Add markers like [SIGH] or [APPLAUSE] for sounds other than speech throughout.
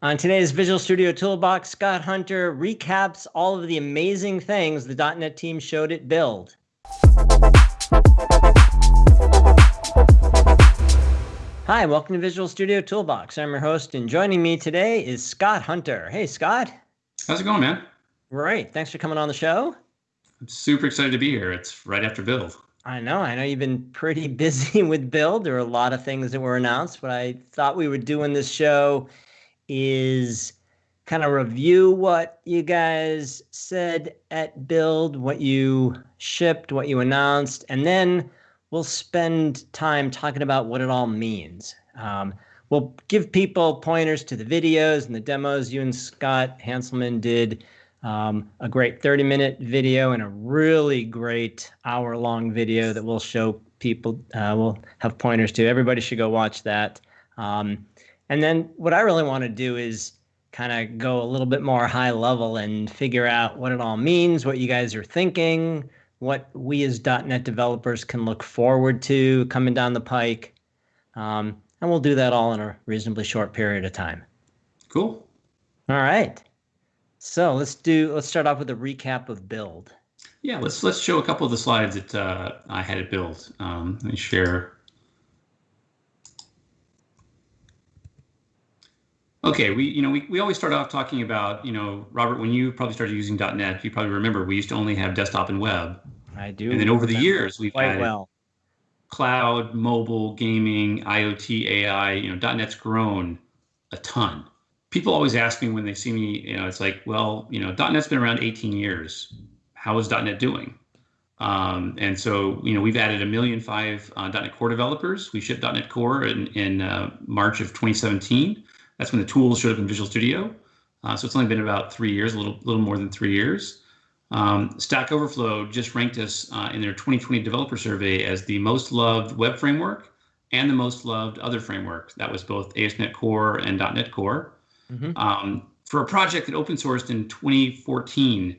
On today's Visual Studio Toolbox, Scott Hunter recaps all of the amazing things the .NET team showed at Build. Hi, welcome to Visual Studio Toolbox. I'm your host, and joining me today is Scott Hunter. Hey, Scott. How's it going, man? Great. Thanks for coming on the show. I'm super excited to be here. It's right after Build. I know. I know you've been pretty [LAUGHS] busy with Build. There are a lot of things that were announced. What I thought we would do in this show is kind of review what you guys said at Build, what you shipped, what you announced, and then we'll spend time talking about what it all means. Um, we'll give people pointers to the videos and the demos. You and Scott Hanselman did um, a great 30 minute video and a really great hour long video that we'll show people. Uh, we'll have pointers to. Everybody should go watch that. Um, and then what I really want to do is kind of go a little bit more high level and figure out what it all means, what you guys are thinking, what we as .NET developers can look forward to coming down the pike. Um, and we'll do that all in a reasonably short period of time. Cool. All right. So let's do. Let's start off with a recap of build. Yeah, let's let's show a couple of the slides that uh, I had it build. Um, let me share Okay, we you know we, we always start off talking about you know Robert when you probably started using .NET you probably remember we used to only have desktop and web. I do. And then over the years we've quite well. Cloud, mobile, gaming, IoT, AI. You know .NET's grown a ton. People always ask me when they see me, you know, it's like, well, you know, .NET's been around 18 years. How is .NET doing? Um, and so, you know, we've added a million five uh, .NET Core developers. We shipped .NET Core in, in uh, March of 2017. That's when the tools showed up in Visual Studio. Uh, so it's only been about three years, a little, little more than three years. Um, Stack Overflow just ranked us uh, in their 2020 developer survey as the most loved web framework and the most loved other framework. That was both ASP.NET Core and .NET Core. Mm-hmm. Um, for a project that open sourced in 2014,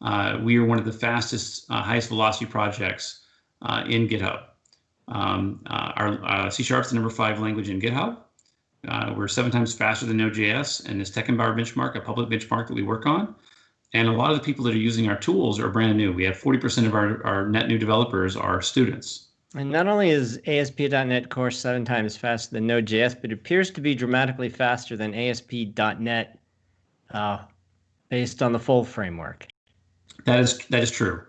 uh, we are one of the fastest, uh, highest velocity projects uh, in GitHub. Um, uh, our uh, C Sharp is the number five language in GitHub. Uh, we're seven times faster than Node.js and this TechEmpower benchmark, a public benchmark that we work on. And a lot of the people that are using our tools are brand new. We have 40% of our, our net new developers are students. And not only is ASP.NET Core seven times faster than Node.js, but it appears to be dramatically faster than ASP.NET uh, based on the full framework. That is that is true.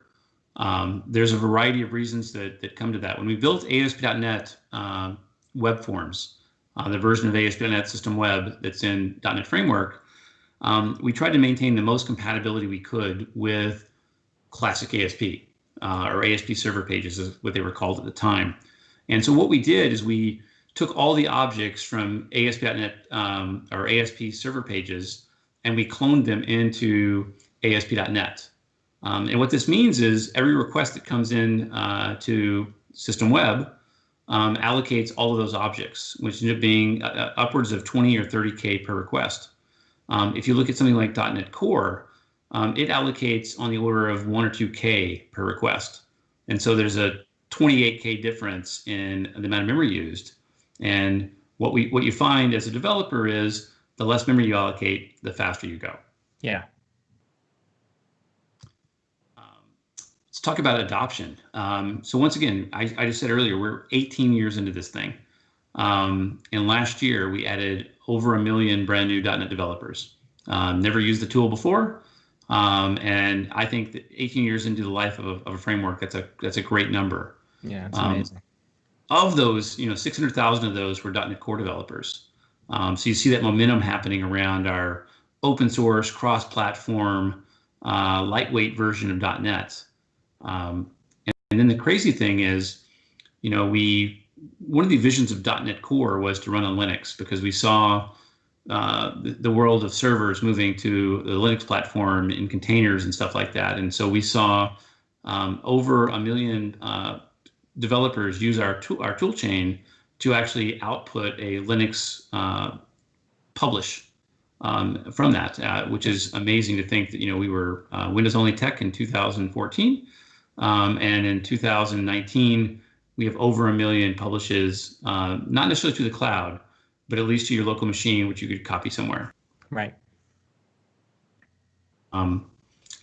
Um, there's a variety of reasons that, that come to that. When we built ASP.NET uh, web forms, uh, the version of ASP.NET System Web that's in .NET Framework, um, we tried to maintain the most compatibility we could with classic ASP uh, or ASP server pages is what they were called at the time. And so what we did is we took all the objects from ASP.NET um, or ASP server pages and we cloned them into ASP.NET. Um, and what this means is every request that comes in uh, to System Web um, allocates all of those objects, which end up being uh, uh upwards of 20 or 30K per request. Um, if you look at something like .NET Core, um, it allocates on the order of one or 2K per request. And so there's a 28K difference in the amount of memory used. And what we what you find as a developer is the less memory you allocate, the faster you go. Yeah, let's talk about adoption. Um, so once again, I, I, just said earlier, we're 18 years into this thing. Um, and last year we added over a million brand new .NET developers. Um, never used the tool before. Um, and I think that 18 years into the life of a, of a framework, that's a, that's a great number. Yeah, it's um, amazing. Of those, you know, 600,000 of those were .NET Core developers. Um, so you see that momentum happening around our open source, cross-platform, uh, lightweight version of .NET. Um, and, and, then the crazy thing is, you know, we one of the visions of .NET Core was to run on Linux because we saw uh, the, the, world of servers moving to the Linux platform in containers and stuff like that. And so we saw um, over a million uh, developers use our tool, our tool chain to actually output a Linux uh, publish um, from that, uh, which is amazing to think that, you know, we were uh, Windows only tech in 2014 um, and in 2019, we have over a million publishes, uh, not necessarily to the cloud, but at least to your local machine, which you could copy somewhere. Right. Um,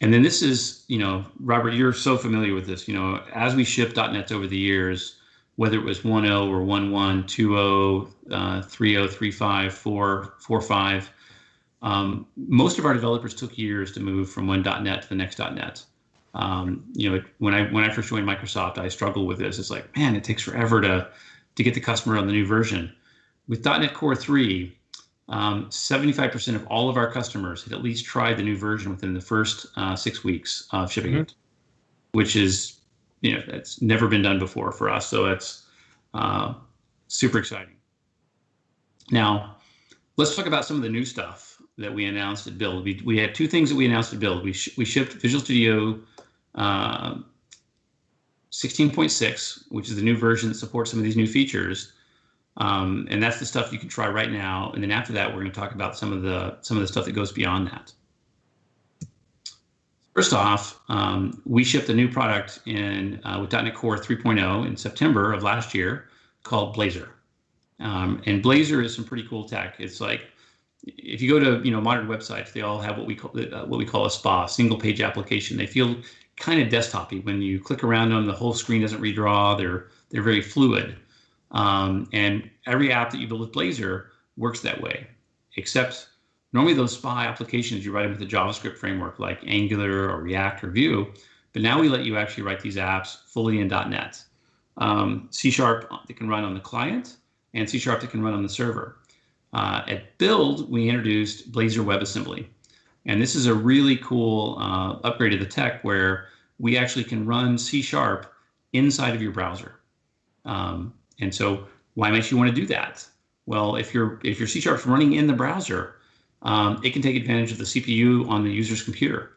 and then this is, you know, Robert, you're so familiar with this. You know, as we ship .NETs over the years, whether it was 1.0 or 1.1, 2.0, uh, 3.0, 3.5, 4, 4.5, um, most of our developers took years to move from one .NET to the next .NET. Um, you know, when I when I first joined Microsoft, I struggled with this. It's like, man, it takes forever to to get the customer on the new version. With .NET Core 3, um, 75% of all of our customers had at least tried the new version within the first uh, six weeks of shipping mm-hmm. it, which is, you know, that's never been done before for us. So that's uh, super exciting. Now, let's talk about some of the new stuff that we announced at Build. We, we had two things that we announced at Build. We, sh- we shipped Visual Studio uh, 16.6, which is the new version that supports some of these new features. Um, and that's the stuff you can try right now. And then after that, we're going to talk about some of the some of the stuff that goes beyond that. First off, um, we shipped a new product in uh, with .NET Core 3.0 in September of last year called Blazor. Um, and Blazor is some pretty cool tech. It's like if you go to you know modern websites, they all have what we call uh, what we call a SPA, single page application. They feel kind of desktopy. When you click around them, the whole screen doesn't redraw. They're they're very fluid. Um, and every app that you build with Blazor works that way, except normally those SPA applications you write them with a JavaScript framework like Angular or React or Vue. But now we let you actually write these apps fully in .NET. Um, C Sharp that can run on the client and C Sharp that can run on the server. Uh, at Build, we introduced Blazor WebAssembly. And this is a really cool uh, upgrade of the tech where we actually can run C Sharp inside of your browser. Um, and so why might you want to do that? Well, if your if your C Sharp's running in the browser, um, it can take advantage of the CPU on the user's computer.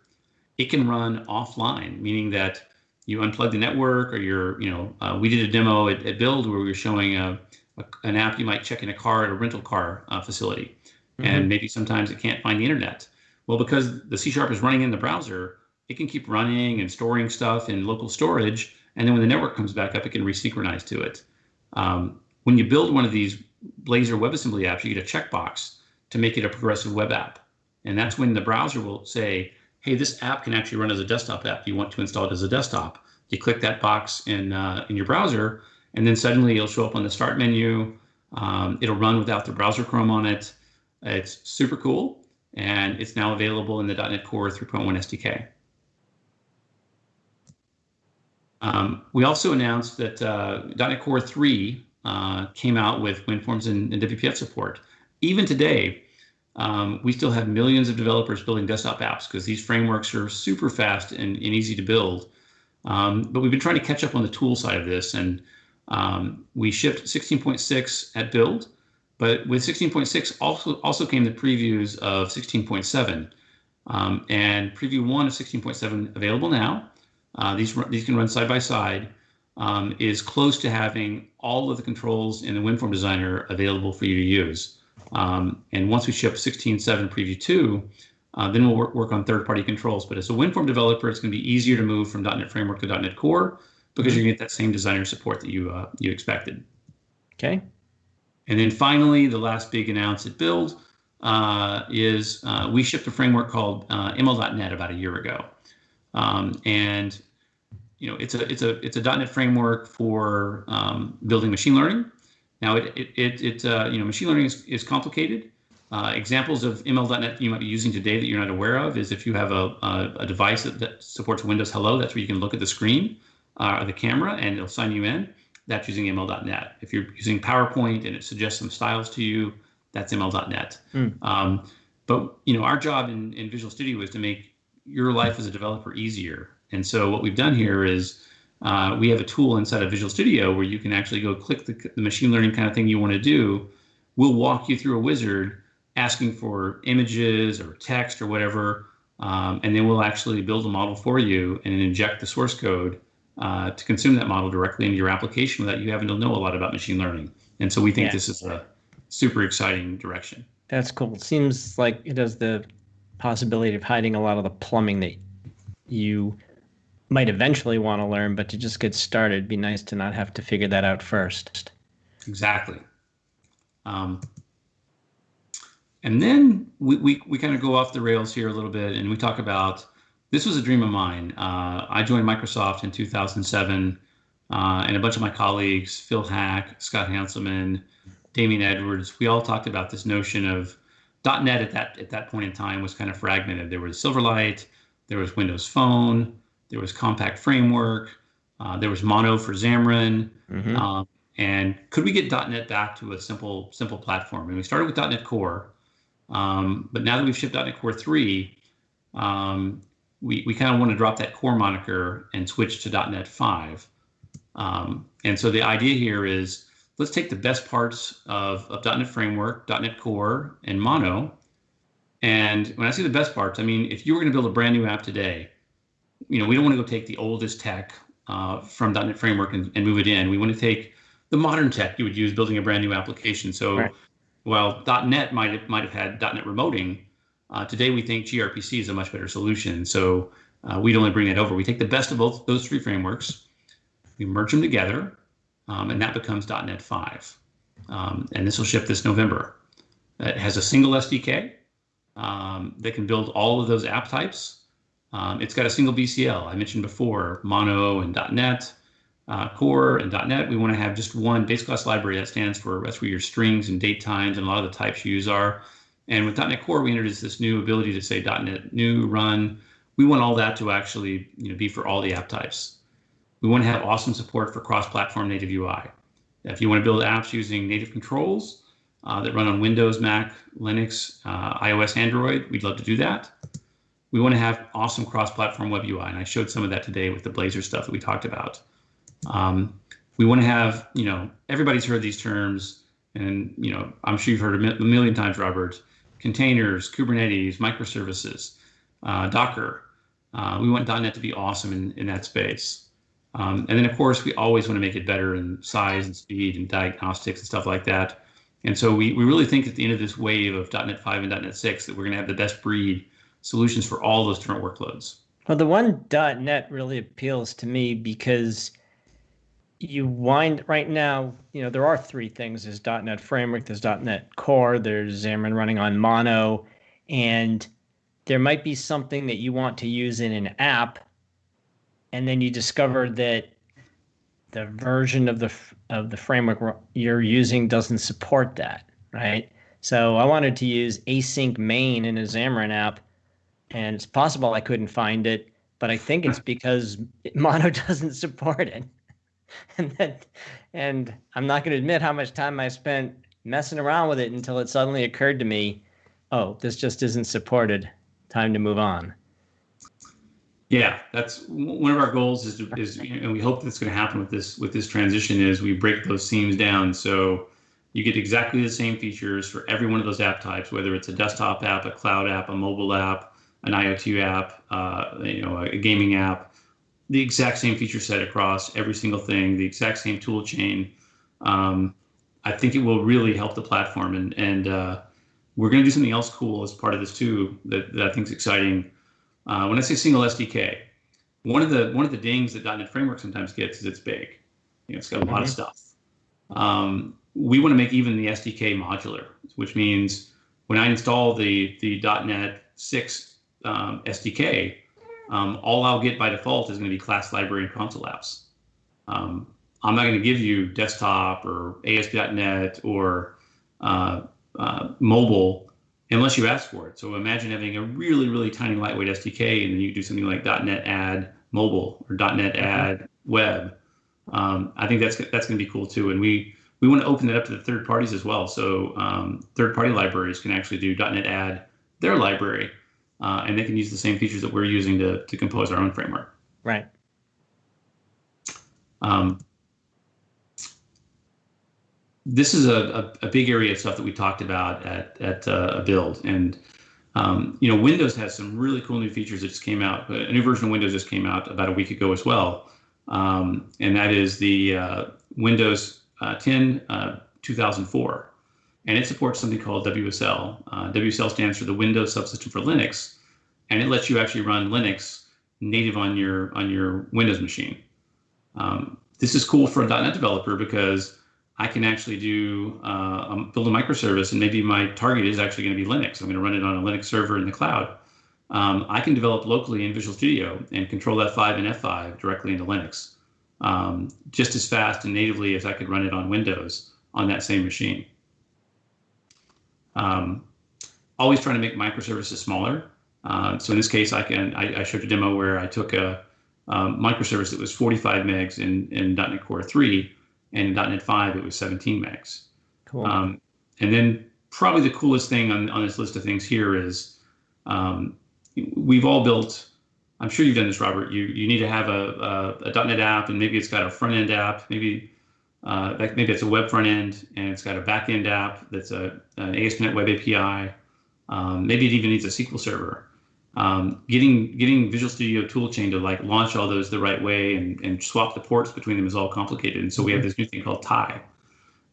It can run offline, meaning that you unplug the network or you're, you know, uh, we did a demo at, at, Build where we were showing a, a, an app you might check in a car at a rental car uh, facility. Mm-hmm. And maybe sometimes it can't find the internet. Well, because the C Sharp is running in the browser, it can keep running and storing stuff in local storage. And then when the network comes back up, it can resynchronize to it. Um, when you build one of these Blazor WebAssembly apps, you get a checkbox to make it a progressive web app. And that's when the browser will say, hey, this app can actually run as a desktop app. Do you want to install it as a desktop. You click that box in, uh, in your browser, and then suddenly it'll show up on the start menu. Um, it'll run without the browser Chrome on it. It's super cool and it's now available in the .NET Core 3.1 SDK. Um, we also announced that uh, .NET Core 3 uh, came out with WinForms and, and, WPF support. Even today, um, we still have millions of developers building desktop apps because these frameworks are super fast and, and easy to build. Um, but we've been trying to catch up on the tool side of this, and um, we shipped 16.6 at build, but with 16.6 also also came the previews of 16.7, um, and preview one of 16.7 available now. Uh, these these can run side by side. Um, is close to having all of the controls in the WinForm Designer available for you to use. Um, and once we ship 16.7 preview 2, uh, then we'll work, work on third-party controls. But as a WinForm developer, it's going to be easier to move from .NET Framework to .NET Core because mm-hmm. you get that same designer support that you uh, you expected. Okay. And then finally, the last big announce at Build uh, is uh, we shipped a framework called uh, ML.NET about a year ago, um, and you know it's a it's a it's a .NET framework for um, building machine learning. Now it it it, it uh, you know machine learning is, is complicated. Uh, examples of ML.NET you might be using today that you're not aware of is if you have a, a, a device that, that, supports Windows Hello, that's where you can look at the screen uh, or the camera and it'll sign you in that's using ML.NET. If you're using PowerPoint and it suggests some styles to you, that's ML.NET. Mm. Um, but you know, our job in, in Visual Studio is to make your life as a developer easier. And so what we've done here is uh, we have a tool inside of Visual Studio where you can actually go click the, the machine learning kind of thing you want to do. We'll walk you through a wizard asking for images or text or whatever, um, and then we'll actually build a model for you and inject the source code uh, to consume that model directly into your application without you having to know a lot about machine learning. And so we think yeah. this is a super exciting direction. That's cool. It seems like it has the possibility of hiding a lot of the plumbing that you might eventually want to learn, but to just get started, it'd be nice to not have to figure that out first. Exactly. Um, And then we, we, we kind of go off the rails here a little bit and we talk about this was a dream of mine. Uh, I joined Microsoft in 2007, uh, and a bunch of my colleagues, Phil Haack, Scott Hanselman, Damien Edwards, we all talked about this notion of .NET at that at that point in time was kind of fragmented. There was Silverlight, there was Windows Phone, there was Compact Framework, uh, there was Mono for Xamarin, mm-hmm. um, and could we get .NET back to a simple simple platform? And we started with .NET Core, um, but now that we've shipped .NET Core three, um, we we kind of want to drop that Core moniker and switch to .NET five. Um, and so the idea here is let's take the best parts of, of .NET Framework, .NET Core, and Mono. And when I say the best parts, I mean if you were going to build a brand new app today, you know we don't want to go take the oldest tech uh, from .NET Framework and, and, move it in. We want to take the modern tech you would use building a brand new application. So right. while .NET might have, might have had .NET remoting, uh, today we think gRPC is a much better solution. So uh, we'd only bring that over. We take the best of both those three frameworks, we merge them together, um, and that becomes .NET 5. Um, and this will ship this November. It has a single SDK um, that can build all of those app types. Um, it's got a single BCL. I mentioned before, Mono and .NET, uh, Core and .NET. We want to have just one base class library that stands for that's where your strings and date times and a lot of the types you use are. And with .NET Core, we introduced this new ability to say .NET new, run. We want all that to actually you know, be for all the app types. We want to have awesome support for cross-platform native UI. If you want to build apps using native controls uh, that run on Windows, Mac, Linux, uh, iOS, Android, we'd love to do that. We want to have awesome cross-platform web UI, and I showed some of that today with the Blazor stuff that we talked about. Um, we want to have, you know, everybody's heard these terms, and you know, I'm sure you've heard a million times, Robert. Containers, Kubernetes, microservices, uh, Docker. Uh, we want .NET to be awesome in, in that space. Um, and then, of course, we always want to make it better in size and speed and diagnostics and stuff like that. And so we, we really think at the end of this wave of .NET 5 and .NET 6 that we're going to have the best breed solutions for all those different workloads. Well, the one .NET really appeals to me because you wind right now, you know, there are three things. There's .NET Framework, there's .NET Core, there's Xamarin running on Mono, and there might be something that you want to use in an app and then you discover that the version of the of the framework you're using doesn't support that, right? So I wanted to use async main in a Xamarin app, and it's possible I couldn't find it, but I think it's because [LAUGHS] Mono doesn't support it. [LAUGHS] and that, and I'm not going to admit how much time I spent messing around with it until it suddenly occurred to me, oh, this just isn't supported. Time to move on. Yeah, that's one of our goals is, to, is and we hope that's going to happen with this with this transition is we break those themes down so you get exactly the same features for every one of those app types, whether it's a desktop app, a cloud app, a mobile app, an IoT app, uh, you know, a gaming app, the exact same feature set across every single thing, the exact same tool chain. Um, I think it will really help the platform, and and uh, we're going to do something else cool as part of this too that, that I think is exciting. Uh, when I say single SDK, one of the one of the dings that .NET Framework sometimes gets is it's big. You know, it's got a lot mm-hmm. of stuff. Um, we want to make even the SDK modular, which means when I install the the .NET 6 um, SDK, um, all I'll get by default is going to be class library and console apps. Um, I'm not going to give you desktop or ASP.NET or uh, uh, mobile unless you ask for it. So imagine having a really, really tiny lightweight SDK, and then you do something like .NET Add Mobile or .NET mm-hmm. Add Web. Um, I think that's that's going to be cool too, and we we want to open it up to the third parties as well. So um, third party libraries can actually do .NET Add their library, uh, and they can use the same features that we're using to to compose our own framework. Right. Um, this is a, a, a, big area of stuff that we talked about at at uh, build and um, you know windows has some really cool new features that just came out a new version of windows just came out about a week ago as well um, and that is the uh, windows uh, 10 uh, 2004 and it supports something called wsl uh, wsl stands for the windows subsystem for linux and it lets you actually run linux native on your on your windows machine um, this is cool for a net developer because I can actually do uh, um, build a microservice, and maybe my target is actually going to be Linux. I'm going to run it on a Linux server in the cloud. Um, I can develop locally in Visual Studio and control F5 and F5 directly into Linux, um, just as fast and natively as I could run it on Windows on that same machine. Um, always trying to make microservices smaller. Um, so in this case, I can I, I, showed a demo where I took a um, microservice that was 45 megs in, in .NET Core 3 and in .NET 5 it was 17 megs. Cool. Um, and then probably the coolest thing on, on this list of things here is um, we've all built. I'm sure you've done this, Robert. You you need to have a, a, a .NET app, and maybe it's got a front end app. Maybe uh, maybe it's a web front end, and it's got a back end app that's a an ASP.NET Web API. Um, maybe it even needs a SQL server. Um, getting getting Visual Studio Toolchain to like launch all those the right way and, and swap the ports between them is all complicated. And so we have this new thing called Tye.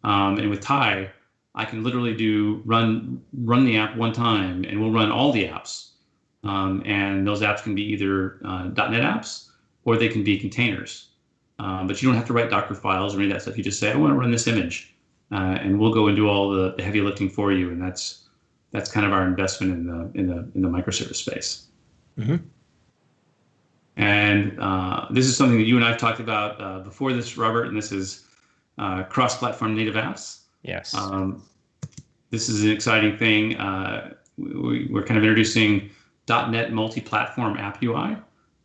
Um, and with Tye, I can literally do run run the app one time, and we'll run all the apps. Um, and those apps can be either uh, .NET apps or they can be containers. Um, but you don't have to write Docker files or any of that stuff. You just say, I want to run this image, uh, and we'll go and do all the, the heavy lifting for you. And that's that's kind of our investment in the in the in the microservice space. Mm-hmm. And uh, this is something that you and I have talked about uh, before this, Robert. And this is uh, cross-platform native apps. Yes. Um, this is an exciting thing. Uh, we, are kind of introducing .NET multi-platform app UI.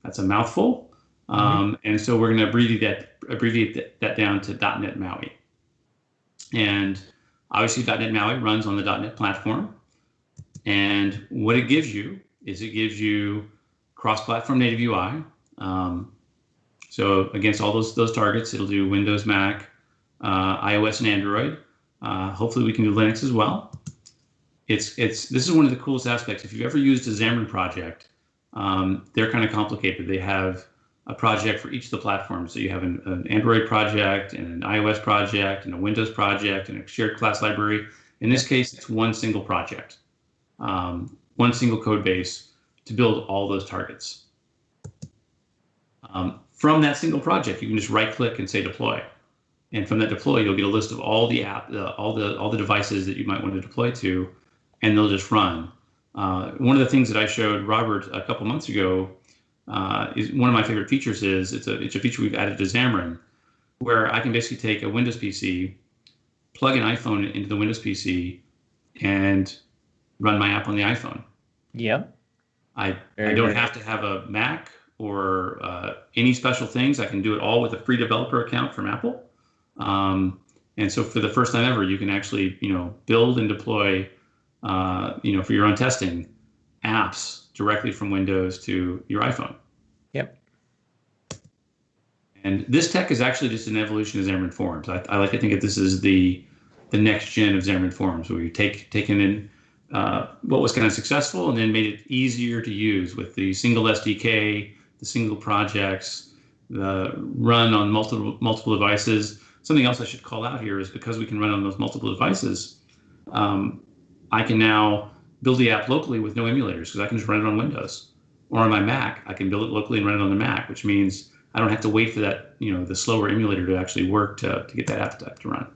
That's a mouthful. Mm-hmm. Um, and so we're going to abbreviate that abbreviate that, that down to .NET MAUI. And obviously, .NET MAUI runs on the .NET platform. And what it gives you is it gives you cross-platform native UI. Um, so against all those those targets, it'll do Windows, Mac, uh, iOS, and Android. Uh, hopefully, we can do Linux as well. It's it's this is one of the coolest aspects. If you've ever used a Xamarin project, um, they're kind of complicated. They have a project for each of the platforms. So you have an, an, Android project and an iOS project and a Windows project and a shared class library. In this case, it's one single project um, one single code base to build all those targets. Um, from that single project, you can just right click and say deploy. And from that deploy, you'll get a list of all the app, uh, all the all the devices that you might want to deploy to, and they'll just run. Uh, one of the things that I showed Robert a couple months ago uh, is one of my favorite features is it's a it's a feature we've added to Xamarin, where I can basically take a Windows PC, plug an iPhone into the Windows PC, and run my app on the iPhone. Yeah. I, I don't have to have a Mac or uh, any special things. I can do it all with a free developer account from Apple. Um, and so for the first time ever, you can actually, you know, build and deploy, uh, you know, for your own testing apps directly from Windows to your iPhone. Yep. And this tech is actually just an evolution of Xamarin Forms. I, I like to think that this is the the next gen of Xamarin Forms, where you take taken in uh, what was kind of successful and then made it easier to use with the single SDK, the single projects, the run on multiple multiple devices. Something else I should call out here is because we can run on those multiple devices, um, I can now build the app locally with no emulators because I can just run it on Windows or on my Mac. I can build it locally and run it on the Mac, which means I don't have to wait for that, you know, the slower emulator to actually work to, to get that app to, to run.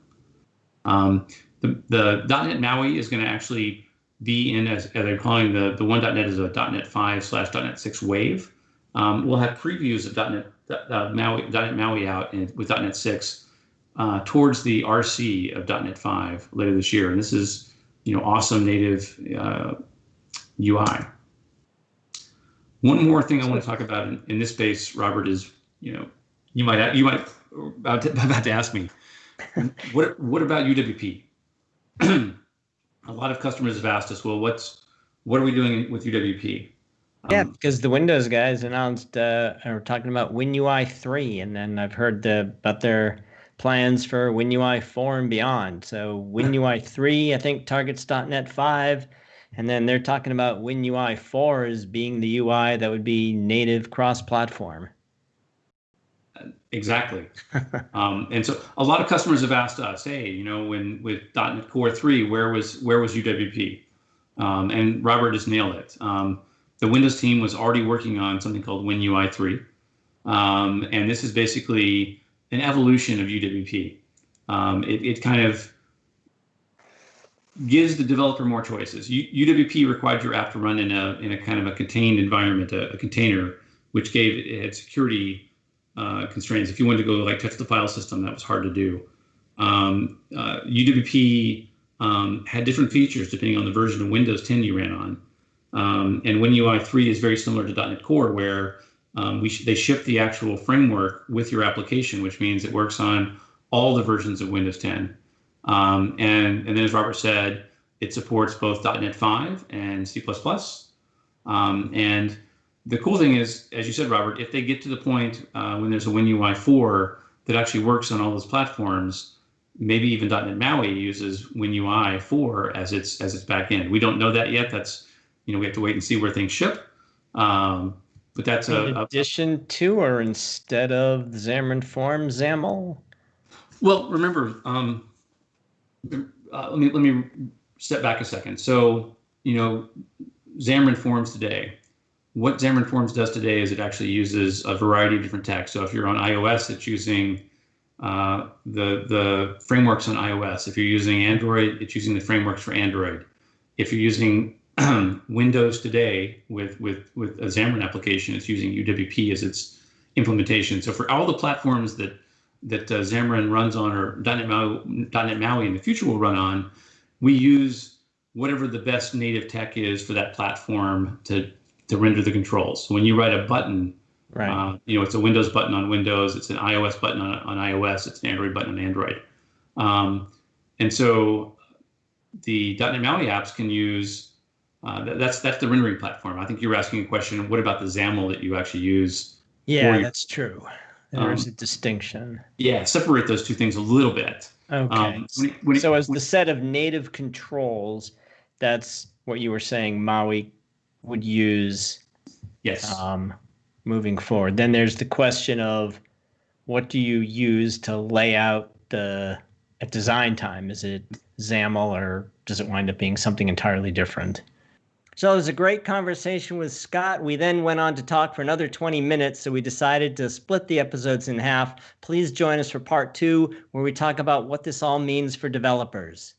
Um, the, the .NET MAUI is going to actually be in as, they're calling the the one.net is a .NET 5 slash .NET 6 wave. Um, we'll have previews of .NET uh, MAUI, .NET MAUI out in, with .NET 6 uh, towards the RC of .NET 5 later this year, and this is you know awesome native uh, UI. One more thing I want to talk about in, in, this space, Robert, is you know you might you might about to, [LAUGHS] about to ask me what what about UWP? [CLEARS THROAT] a lot of customers have asked us, well, what's what are we doing with UWP? Yeah, um, because the Windows guys announced uh, are talking about WinUI three, and then I've heard the, about their plans for WinUI four and beyond. So WinUI [LAUGHS] three, I think targets .NET five, and then they're talking about WinUI four as being the UI that would be native cross-platform. Exactly. [LAUGHS] um, and so a lot of customers have asked us, hey, you know, when with .NET Core 3, where was where was UWP? Um, and Robert just nailed it. Um, the Windows team was already working on something called WinUI 3. Um, and this is basically an evolution of UWP. Um, it, it kind of gives the developer more choices. U- UWP required your app to run in a in a kind of a contained environment, a, a container, which gave it had security uh, constraints. If you wanted to go like touch the file system, that was hard to do. Um, uh, UWP um, had different features depending on the version of Windows 10 you ran on. Um, and WinUI 3 is very similar to .NET Core, where um, we sh- they ship the actual framework with your application, which means it works on all the versions of Windows 10. Um, and, and then, as Robert said, it supports both .NET 5 and C++. Um, and the cool thing is, as you said, Robert, if they get to the point uh, when there's a WinUI 4 that actually works on all those platforms, maybe even .NET MAUI uses WinUI 4 as its as its backend. We don't know that yet. That's you know we have to wait and see where things ship. Um, but that's in a, addition a, to or instead of Xamarin Form XAML. Well, remember, um, uh, let me let me step back a second. So you know, Xamarin Forms today. What Xamarin Forms does today is it actually uses a variety of different tech. So if you're on iOS, it's using uh, the the frameworks on iOS. If you're using Android, it's using the frameworks for Android. If you're using [CLEARS THROAT] Windows today with with with a Xamarin application, it's using UWP as its implementation. So for all the platforms that that uh, Xamarin runs on or .NET MAUI, .NET MAUI in the future will run on, we use whatever the best native tech is for that platform to to render the controls. So when you write a button, right. Uh, you know it's a Windows button on Windows, it's an iOS button on, on iOS, it's an Android button on Android, um, and so the .NET MAUI apps can use. Uh, that's that's the rendering platform. I think you were asking a question. What about the XAML that you actually use? Yeah, that's true. There's um, a distinction. Yeah, separate those two things a little bit. Okay. Um, when it, when so it, as the set of native controls, that's what you were saying Maui would use. Yes. Um, moving forward, then there's the question of what do you use to lay out the at design time? Is it XAML or does it wind up being something entirely different? So it was a great conversation with Scott. We then went on to talk for another 20 minutes, so we decided to split the episodes in half. Please join us for part two, where we talk about what this all means for developers.